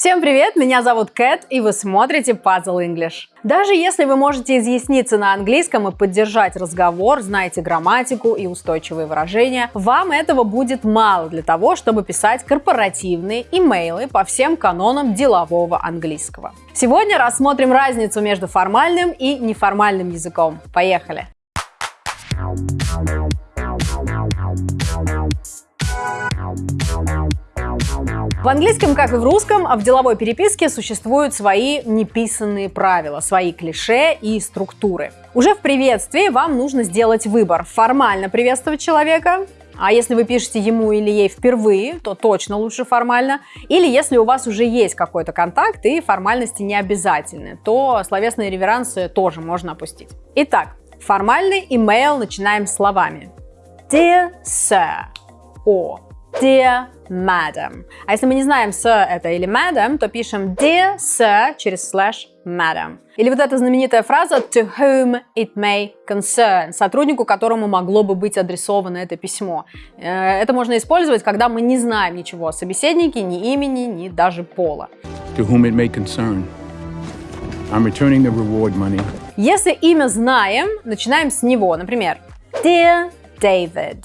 Всем привет, меня зовут Кэт, и вы смотрите Puzzle English. Даже если вы можете изъясниться на английском и поддержать разговор, знаете грамматику и устойчивые выражения, вам этого будет мало для того, чтобы писать корпоративные имейлы по всем канонам делового английского. Сегодня рассмотрим разницу между формальным и неформальным языком. Поехали! В английском, как и в русском, в деловой переписке существуют свои неписанные правила, свои клише и структуры. Уже в приветствии вам нужно сделать выбор. Формально приветствовать человека, а если вы пишете ему или ей впервые, то точно лучше формально. Или если у вас уже есть какой-то контакт и формальности не обязательны, то словесные реверансы тоже можно опустить. Итак, формальный имейл начинаем словами. Dear Sir, о Dear Madam. А если мы не знаем sir это или madam, то пишем Dear Sir через slash madam. Или вот эта знаменитая фраза to whom it may concern, сотруднику, которому могло бы быть адресовано это письмо. Э, это можно использовать, когда мы не знаем ничего о собеседнике, ни имени, ни даже пола. To whom it may concern. I'm returning the reward money. Если имя знаем, начинаем с него. Например, Dear David.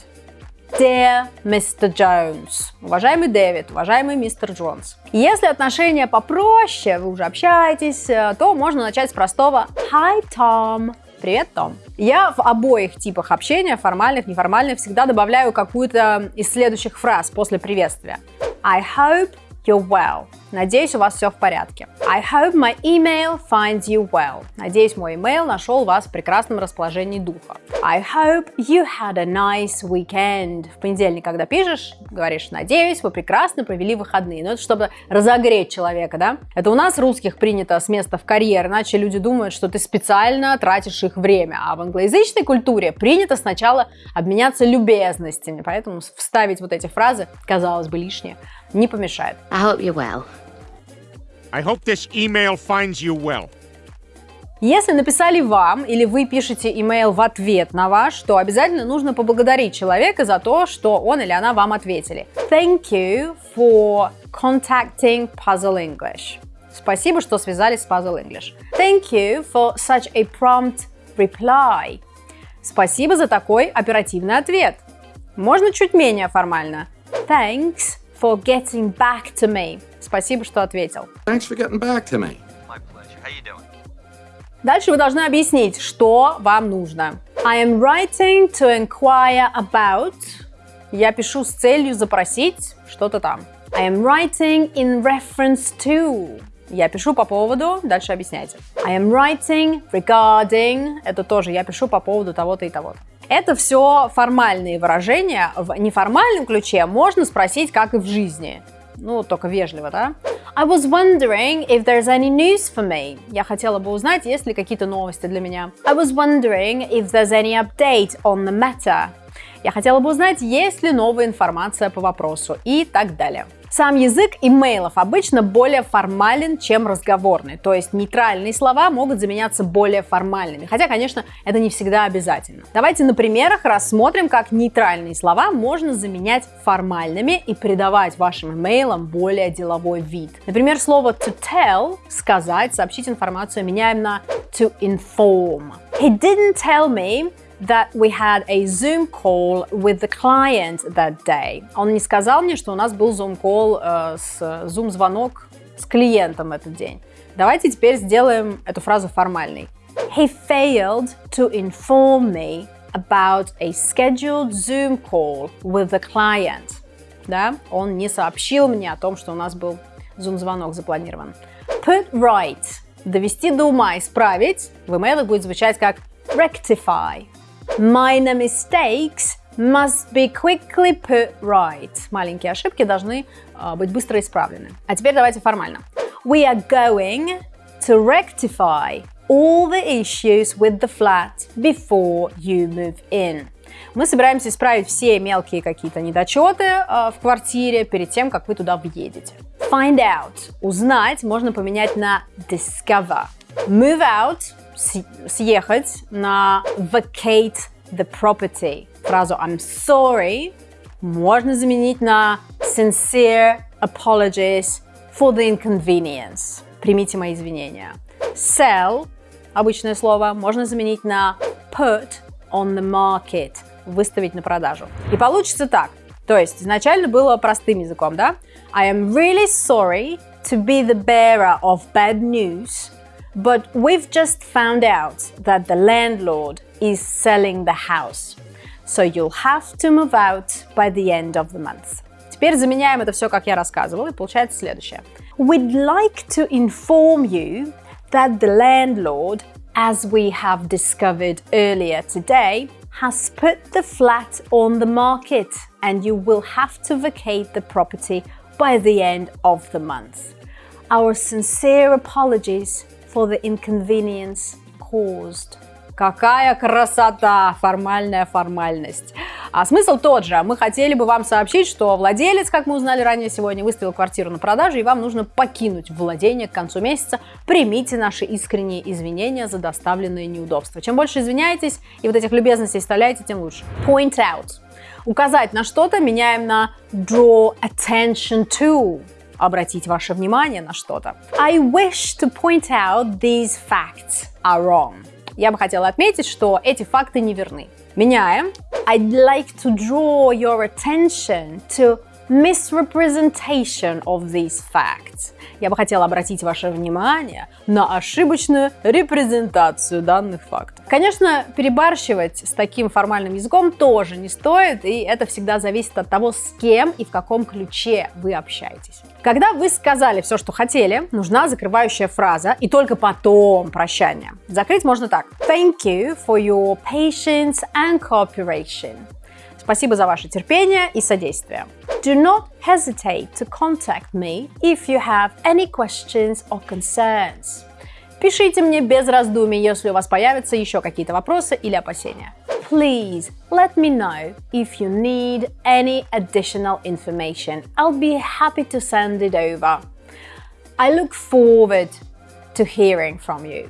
Dear Mr. Jones. Уважаемый Дэвид, уважаемый мистер Джонс. Если отношения попроще, вы уже общаетесь, э, то можно начать с простого Hi, Tom. Привет, Том. Я в обоих типах общения, формальных, неформальных, всегда добавляю какую-то из следующих фраз после приветствия. I hope you're well. Надеюсь, у вас все в порядке. I hope my email finds you well. Надеюсь, мой email нашел вас в прекрасном расположении духа. I hope you had a nice weekend. В понедельник, когда пишешь, говоришь, надеюсь, вы прекрасно провели выходные. Но ну, это чтобы разогреть человека, да? Это у нас, русских, принято с места в карьер, иначе люди думают, что ты специально тратишь их время. А в англоязычной культуре принято сначала обменяться любезностями. Поэтому вставить вот эти фразы, казалось бы, лишнее, не помешает. I hope you're well. I hope this email finds you well. Если написали вам или вы пишете имейл в ответ на ваш, то обязательно нужно поблагодарить человека за то, что он или она вам ответили. Thank you for contacting Puzzle English. Спасибо, что связались с Puzzle English. Thank you for such a prompt reply. Спасибо за такой оперативный ответ. Можно чуть менее формально. Thanks for getting back to me. Спасибо, что ответил. Thanks for getting back to me. My pleasure. How you doing? Дальше вы должны объяснить, что вам нужно. I am writing to inquire about. Я пишу с целью запросить что-то там. I am writing in reference to. Я пишу по поводу, дальше объясняйте. I am writing regarding. Это тоже я пишу по поводу того-то и того-то. Это все формальные выражения. В неформальном ключе можно спросить, как и в жизни. Ну, только вежливо, да? I was wondering if there's any news for me. Я хотела бы узнать, есть ли какие-то новости для меня. I was wondering if there's any update on the matter. Я хотела бы узнать, есть ли новая информация по вопросу и так далее. Сам язык имейлов обычно более формален, чем разговорный, то есть нейтральные слова могут заменяться более формальными, хотя, конечно, это не всегда обязательно. Давайте на примерах рассмотрим, как нейтральные слова можно заменять формальными и придавать вашим имейлам более деловой вид. Например, слово to tell – сказать, сообщить информацию меняем на to inform. He didn't tell me that we had a Zoom call with the client that day. Он не сказал мне, что у нас был Zoom call, э, с Zoom звонок с клиентом этот день. Давайте теперь сделаем эту фразу формальной. He failed to inform me about a scheduled Zoom call with the client. Да, он не сообщил мне о том, что у нас был Zoom звонок запланирован. Put right. Довести до ума, исправить. В имейлах будет звучать как rectify. Minor mistakes must be quickly put right. Маленькие ошибки должны uh, быть быстро исправлены. А теперь давайте формально. We are going to rectify all the issues with the flat before you move in. Мы собираемся исправить все мелкие какие-то недочеты э, в квартире перед тем, как вы туда въедете. Find out. Узнать можно поменять на discover. Move out съехать на vacate the property. Фразу I'm sorry можно заменить на sincere apologies for the inconvenience. Примите мои извинения. Sell, обычное слово, можно заменить на put on the market, выставить на продажу. И получится так. То есть изначально было простым языком, да? I am really sorry to be the bearer of bad news, but we've just found out that the landlord is selling the house. So you'll have to move out by the end of the month. Теперь заменяем это все, как я рассказывала, и получается следующее. We'd like to inform you that the landlord, as we have discovered earlier today, has put the flat on the market and you will have to vacate the property by the end of the month. Our sincere apologies for the inconvenience caused. Какая красота! Формальная формальность. А смысл тот же. Мы хотели бы вам сообщить, что владелец, как мы узнали ранее сегодня, выставил квартиру на продажу, и вам нужно покинуть владение к концу месяца. Примите наши искренние извинения за доставленные неудобства. Чем больше извиняетесь и вот этих любезностей вставляете, тем лучше. Point out. Указать на что-то меняем на draw attention to обратить ваше внимание на что-то. I wish to point out these facts are wrong я бы хотела отметить, что эти факты не верны. Меняем. I'd like to draw your attention to misrepresentation of these facts. Я бы хотела обратить ваше внимание на ошибочную репрезентацию данных фактов. Конечно, перебарщивать с таким формальным языком тоже не стоит, и это всегда зависит от того, с кем и в каком ключе вы общаетесь. Когда вы сказали все, что хотели, нужна закрывающая фраза, и только потом прощание. Закрыть можно так. Thank you for your patience and cooperation. Спасибо за ваше терпение и содействие. Do not hesitate to contact me if you have any questions or concerns. Пишите мне без раздумий, если у вас появятся еще какие-то вопросы или опасения. Please let me know if you need any additional information. I'll be happy to send it over. I look forward to hearing from you.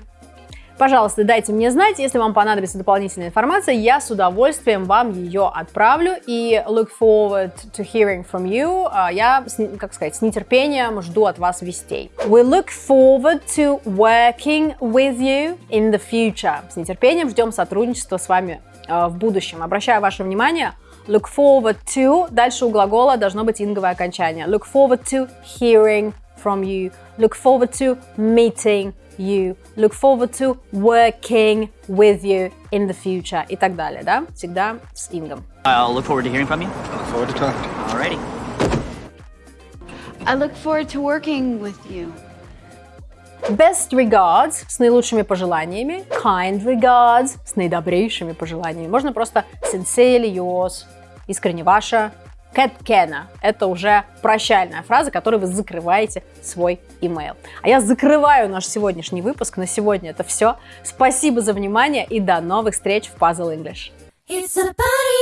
Пожалуйста, дайте мне знать, если вам понадобится дополнительная информация, я с удовольствием вам ее отправлю. И look forward to hearing from you. А, я, как сказать, с нетерпением жду от вас вестей. We look forward to working with you in the future. С нетерпением ждем сотрудничества с вами а, в будущем. Обращаю ваше внимание, look forward to, дальше у глагола должно быть инговое окончание. Look forward to hearing from you. Look forward to meeting you, look forward to working with you in the future и так далее, да? Всегда с ингом. I'll look forward to hearing from you. I look forward to talking. Alrighty. I look forward to working with you. Best regards с наилучшими пожеланиями. Kind regards с наидобрейшими пожеланиями. Можно просто sincerely yours, искренне ваша, Кэт Кена. Это уже прощальная фраза, которой вы закрываете свой email. А я закрываю наш сегодняшний выпуск. На сегодня это все. Спасибо за внимание и до новых встреч в Puzzle English. It's a party.